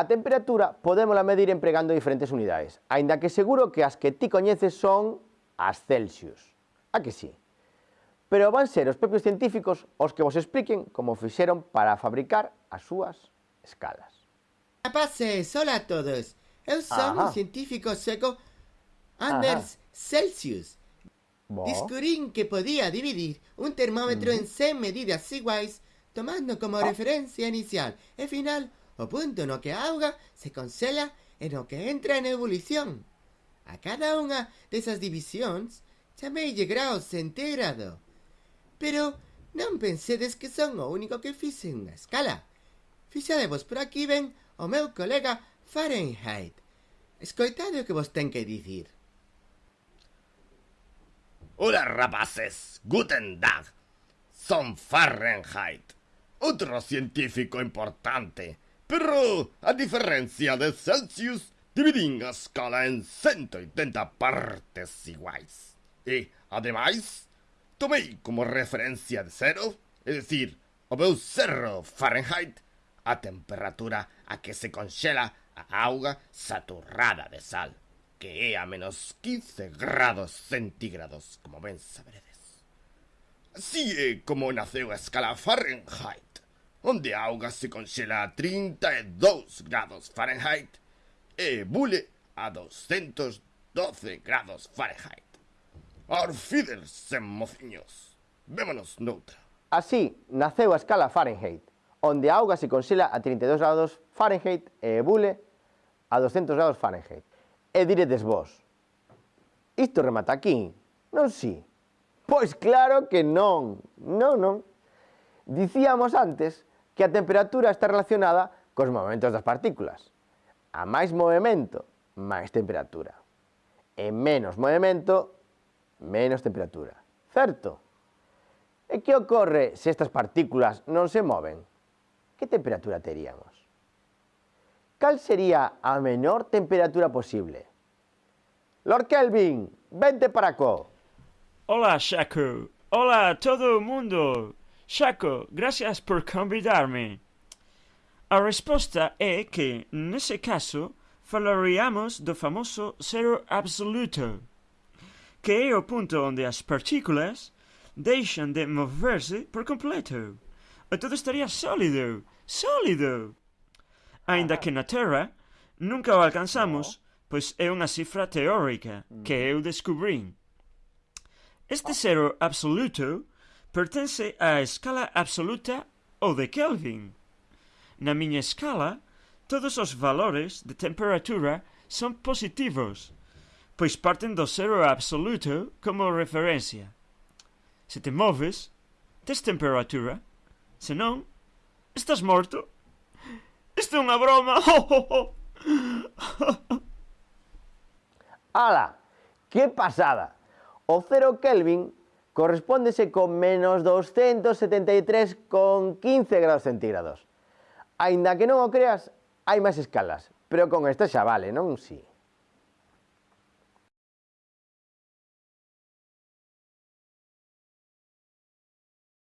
A temperatura podémola medir empregando diferentes unidades, aínda que seguro que as que ti coñeces son as Celsius. A que sí? Pero van ser os propios científicos os que vos expliquen como fixeron para fabricar as súas escalas. Rapaces, hola a todos. Eu son Ajá. un científico seco Anders Ajá. Celsius. Bo. Descubrín que podía dividir un termómetro mm. en 100 medidas iguais tomando como ah. referencia inicial e final O punto no que a auga se congela e no que entra en ebulición. A cada unha desas divisións chameille grao centígrado. Pero non pensedes que son o único que fixe unha escala. Fixadevos por aquí ven o meu colega Fahrenheit. Escoitade o que vos ten que dicir. Ola rapaces, guten tag. son Fahrenheit, outro científico importante Pero, a diferencia de Celsius, dividín a escala en 180 partes iguais. E, ademais, tomei como referencia de cero, é dicir, o meu cerro Fahrenheit, a temperatura a que se conxela a auga saturada de sal, que é a menos 15 grados centígrados, como ben saberedes. Así é como naceu a escala Fahrenheit, onde a auga se conxela a 32 grados Fahrenheit e bule a 212 grados Fahrenheit. Orfiders sen mociños, vémonos noutra. Así naceu a escala Fahrenheit, onde a auga se conxela a 32 grados Fahrenheit e bule a 200 grados Fahrenheit. E diredes vos, isto remata aquí, non si? Pois claro que non, non, non. Dicíamos antes que a temperatura está relacionada cos movimentos das partículas. A máis movimento, máis temperatura. E menos movimento, menos temperatura. Certo? E que ocorre se estas partículas non se moven? Que temperatura teríamos? Cal sería a menor temperatura posible? Lord Kelvin, vente para co. Hola, Shaku. Hola, todo o mundo. Xaco, gracias por convidarme. A resposta é que, nese caso, falaríamos do famoso zero absoluto, que é o punto onde as partículas deixan de moverse por completo. E todo estaría sólido, sólido. Ainda que na Terra nunca o alcanzamos, pois é unha cifra teórica que mm. eu descubrín. Este zero absoluto pertence á escala absoluta ou de Kelvin. Na miña escala, todos os valores de temperatura son positivos, pois parten do cero absoluto como referencia. Se te moves, tes temperatura, se non, estás morto. Isto é unha broma. Ala, que pasada. O cero Kelvin correspóndese con menos 273,15 grados centígrados. Ainda que non o creas, hai máis escalas, pero con esta xa vale, non? Si. Sí.